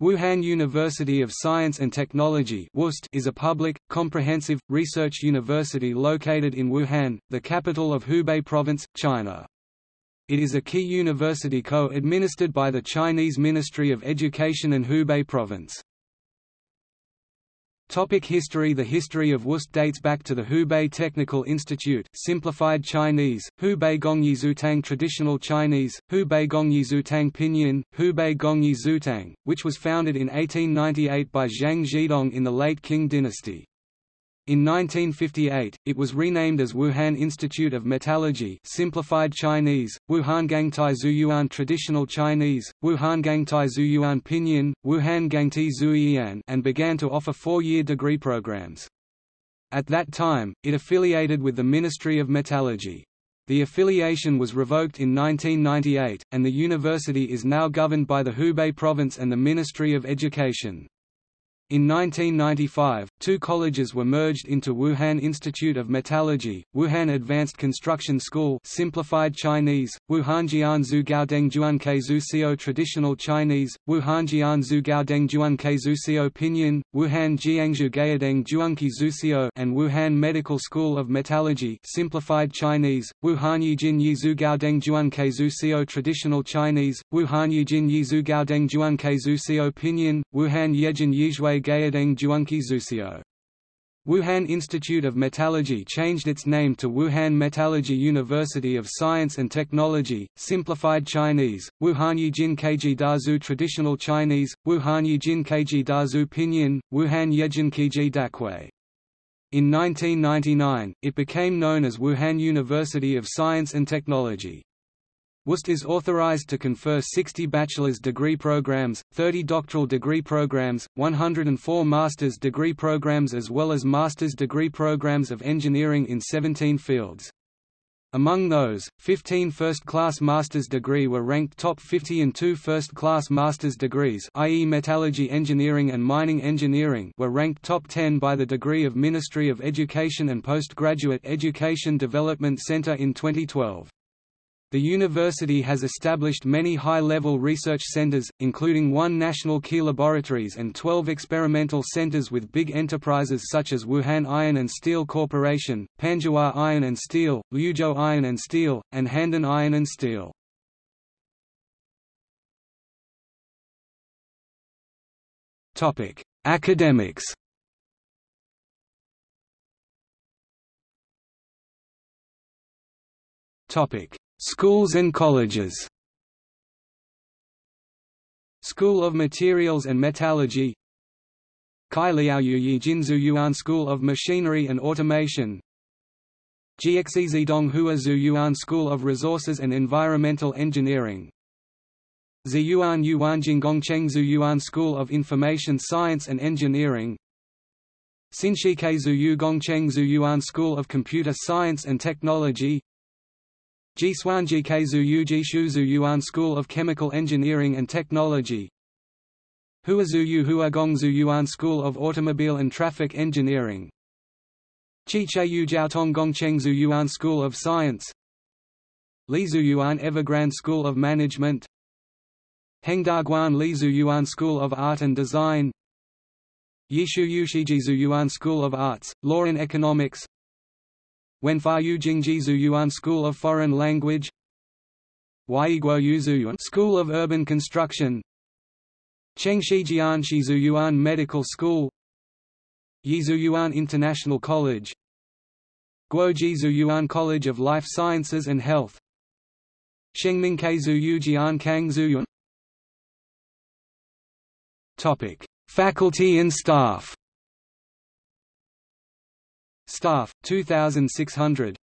Wuhan University of Science and Technology is a public, comprehensive, research university located in Wuhan, the capital of Hubei Province, China. It is a key university co-administered by the Chinese Ministry of Education and Hubei Province. Topic history The history of WUST dates back to the Hubei Technical Institute simplified Chinese, Hubei Gongyi Zutang Traditional Chinese, Hubei Gongyi Zutang Pinyin, Hubei Gongyi Zutang, which was founded in 1898 by Zhang Zhidong in the late Qing dynasty. In 1958, it was renamed as Wuhan Institute of Metallurgy simplified Chinese, Wuhan Gangtai Zuyuan Traditional Chinese, Wuhan Gangtai Zuyuan Pinyin, Wuhan Gangti Zuyian and began to offer four-year degree programs. At that time, it affiliated with the Ministry of Metallurgy. The affiliation was revoked in 1998, and the university is now governed by the Hubei Province and the Ministry of Education. In 1995, two colleges were merged into Wuhan Institute of Metallurgy, Wuhan Advanced Construction School simplified Chinese, Wuhanjian Zhugaodeng Juankei Traditional Chinese, Wuhanjian Zhugaodeng Juankei Zhuxio Pinyin, Wuhan Jiangzhu Gaodeng Juanqi Zhuxio and Wuhan Medical School of Metallurgy simplified Chinese, Wuhan Yijin Yi Zhugaodeng Juankei Zhuxio Traditional Chinese, Wuhan Yijin Yi Zhugaodeng Juankei Zhuxio Pinyin, Wuhan Yejin Yizhui Gaodeng Juanqi Zhuxio. Wuhan Institute of Metallurgy changed its name to Wuhan Metallurgy University of Science and Technology, simplified Chinese, Wuhan Yijin Keiji Dazu Traditional Chinese, Wuhan Yijin Keiji Dazu Pinyin, Wuhan Yejin Keiji Dakui. In 1999, it became known as Wuhan University of Science and Technology. WUST is authorized to confer 60 bachelor's degree programs, 30 doctoral degree programs, 104 master's degree programs as well as master's degree programs of engineering in 17 fields. Among those, 15 first-class master's degree were ranked top 50 and two first-class master's degrees i.e. metallurgy engineering and mining engineering were ranked top 10 by the degree of Ministry of Education and Postgraduate Education Development Center in 2012. The university has established many high-level research centers, including one national key laboratories and 12 experimental centers with big enterprises such as Wuhan Iron and Steel Corporation, Panzhihua Iron and Steel, Liuzhou Iron and Steel, and Handan Iron and Steel. Academics Topic Schools and colleges. School of Materials and Metallurgy. Kai Liaoyu Jinzu Yuan School of Machinery and Automation. Gxezidong Hua Yuan School of Resources and Environmental Engineering. Ziyuan Yuanjing Gongcheng Yuan School of Information Science and Engineering. Xinshike Zuyu Gongcheng Yuan School of Computer Science and Technology Jisuanji Keizu Yuji Shuzu Yuan School of Chemical Engineering and Technology. Huazuyu Huagongzu Yuan School of Automobile and Traffic Engineering. Chicheyu Jiaotong Gongchengzu Yuan School of Science. Lizu Yuan Evergrande School of Management. Hengdaguan Lizu Yuan School of Art and Design. Yishu Yushijizu Yuan School of Arts, Law and Economics Wenfa Jingjizu Yuan School of Foreign Language. Waiguo Yuan School of Urban Construction. Chengshi Shizu Yuan Medical School. Yizu Yuan International College. Guojizu Yuan College of Life Sciences and Health. Shengming Keizu Yujian Kang Zuyuan Topic: Faculty and staff Staff 2600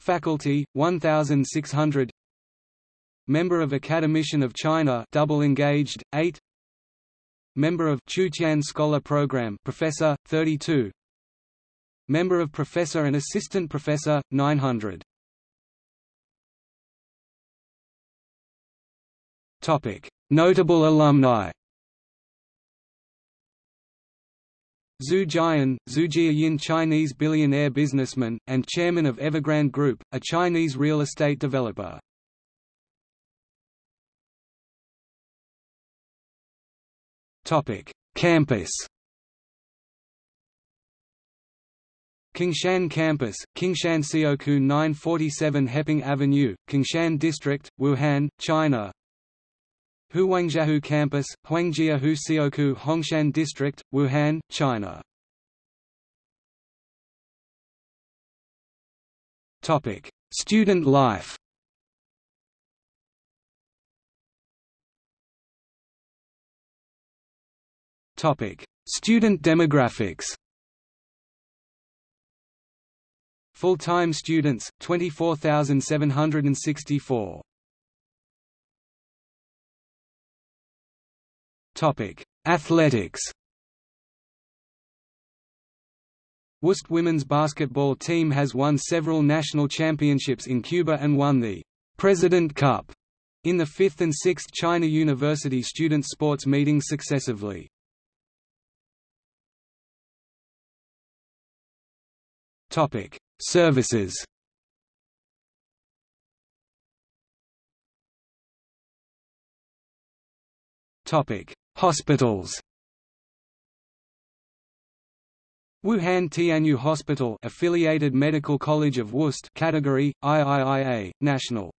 Faculty 1600 Member of Academician of China double engaged 8 Member of Chutian Scholar Program Professor 32 Member of Professor and Assistant Professor 900 Topic. Notable alumni Zhu Jian, Zhu Jiayin Chinese billionaire businessman, and chairman of Evergrande Group, a Chinese real estate developer. Campus. Qingshan Campus, Qingshan Sioku 947 Heping Avenue, Qingshan District, Wuhan, China. Huangjiahu Campus, Huangjiahu Sioku Hongshan District, Wuhan, China. Topic: Student life. Topic: Student demographics. Full-time students 24,764. Topic: Athletics. WUST women's basketball team has won several national championships in CUBA and won the President Cup in the 5th and 6th China University student sports meetings successively. Topic: Services. Topic: Hospitals. Wuhan Tianyou Hospital affiliated Medical College of WUST category IIIA National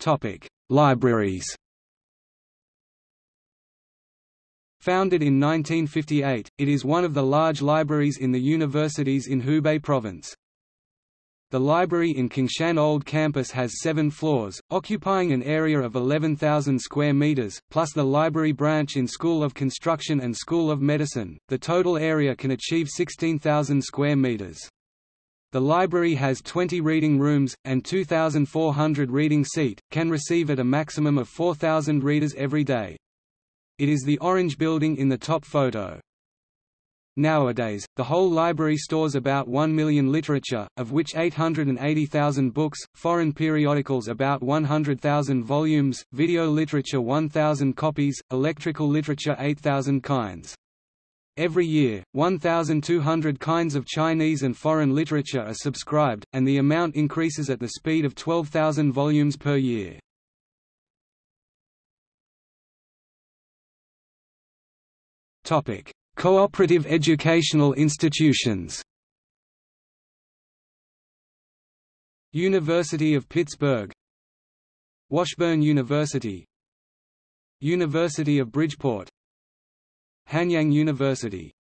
Topic Libraries Founded in 1958, it is one of the large libraries in the universities in Hubei province. The library in Qingshan Old Campus has seven floors, occupying an area of 11,000 square meters, plus the library branch in School of Construction and School of Medicine. The total area can achieve 16,000 square meters. The library has 20 reading rooms, and 2,400 reading seat, can receive at a maximum of 4,000 readers every day. It is the orange building in the top photo. Nowadays, the whole library stores about 1 million literature, of which 880,000 books, foreign periodicals about 100,000 volumes, video literature 1,000 copies, electrical literature 8,000 kinds. Every year, 1,200 kinds of Chinese and foreign literature are subscribed, and the amount increases at the speed of 12,000 volumes per year. Topic: Cooperative educational institutions. University of Pittsburgh. Washburn University. University of Bridgeport. Hanyang University